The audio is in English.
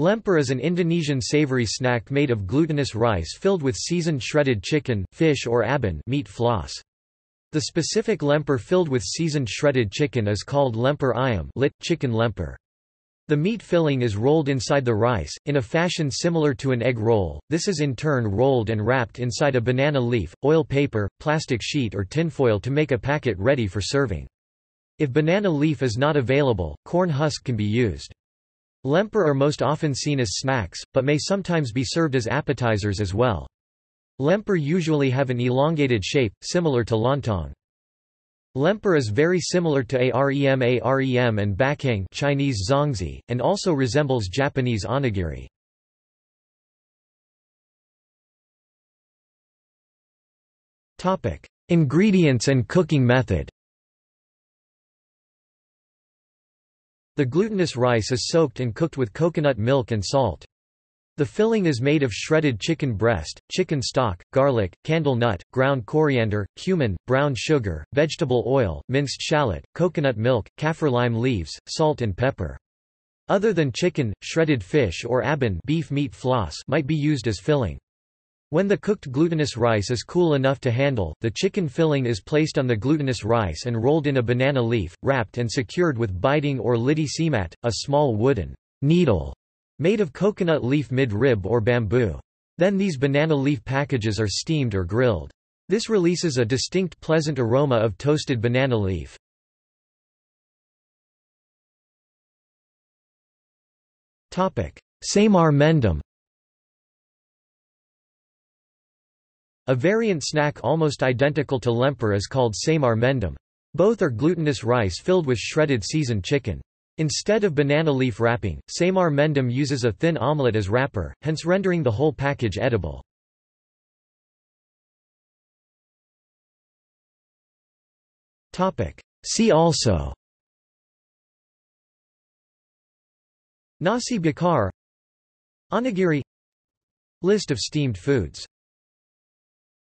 Lemper is an Indonesian savory snack made of glutinous rice filled with seasoned shredded chicken, fish or abon meat floss. The specific lemper filled with seasoned shredded chicken is called lemper ayam lit, chicken lemper. The meat filling is rolled inside the rice, in a fashion similar to an egg roll, this is in turn rolled and wrapped inside a banana leaf, oil paper, plastic sheet or tinfoil to make a packet ready for serving. If banana leaf is not available, corn husk can be used. Lemper are most often seen as snacks, but may sometimes be served as appetizers as well. Lemper usually have an elongated shape, similar to lontong. Lemper is very similar to arem arem and bakcang Chinese zongzi, and also resembles Japanese onigiri. Ingredients and cooking method The glutinous rice is soaked and cooked with coconut milk and salt. The filling is made of shredded chicken breast, chicken stock, garlic, candle nut, ground coriander, cumin, brown sugar, vegetable oil, minced shallot, coconut milk, kaffir lime leaves, salt and pepper. Other than chicken, shredded fish or abon beef meat floss might be used as filling. When the cooked glutinous rice is cool enough to handle, the chicken filling is placed on the glutinous rice and rolled in a banana leaf, wrapped and secured with biting or lidi semat, a small wooden needle made of coconut leaf mid-rib or bamboo. Then these banana leaf packages are steamed or grilled. This releases a distinct pleasant aroma of toasted banana leaf. Semar mendem A variant snack almost identical to lemper is called semar mendem. Both are glutinous rice filled with shredded seasoned chicken. Instead of banana leaf wrapping, semar mendem uses a thin omelette as wrapper, hence rendering the whole package edible. See also Nasi bakar Onigiri List of steamed foods